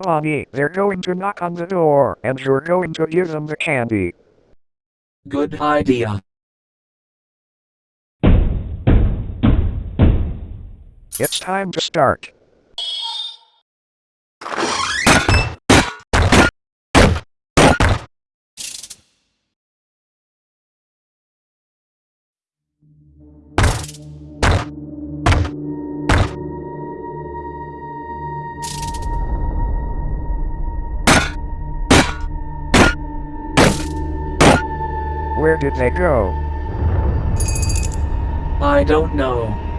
Bonnie, they're going to knock on the door, and you're going to give them the candy. Good idea. It's time to start. Where did they go? I don't know.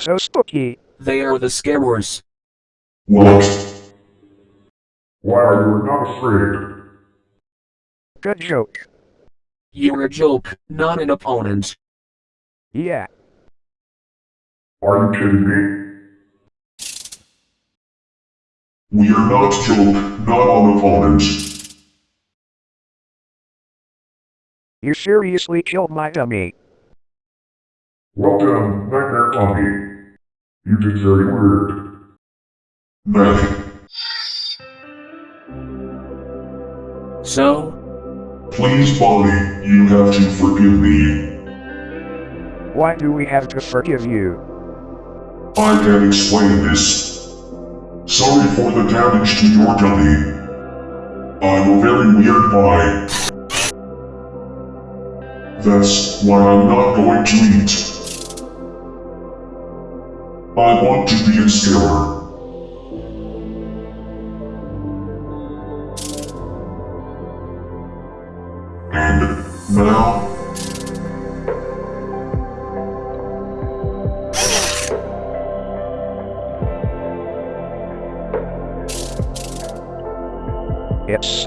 So spooky. They are the scarers. What? Why are you not afraid? Good joke. You're a joke, not an opponent. Yeah, Are you kidding me? We are not joke, not on opponents. you seriously killed my dummy. Well done, Nightmare Tommy. You did very weird. Meh. So, Please, Bonnie, you have to forgive me. Why do we have to forgive you? I can explain this. Sorry for the damage to your dummy. I'm a very weird guy. That's why I'm not going to eat. I want to be a scarer. And now, It's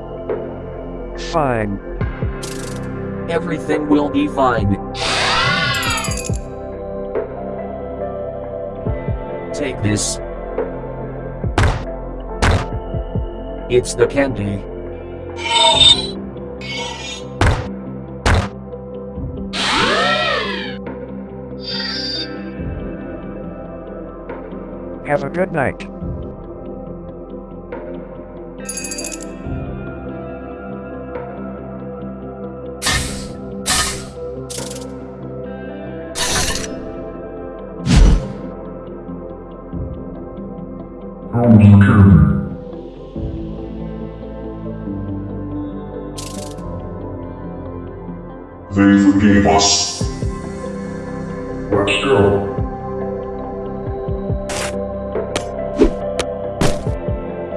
fine. everything will be fine. This. It's the candy. Have a good night. The candy? They forgave us. Let's go.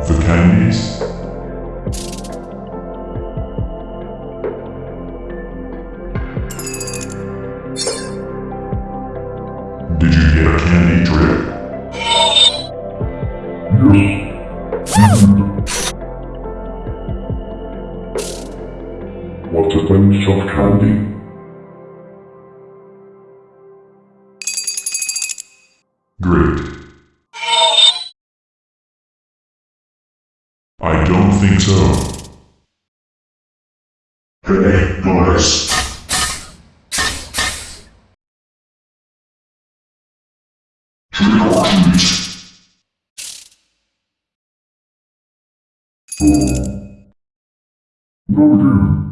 The candies? Did you get a candy drip? What's a bunch of candy? Great. I don't think so. Hey, guys. Trick or treat. Oh. No, dude.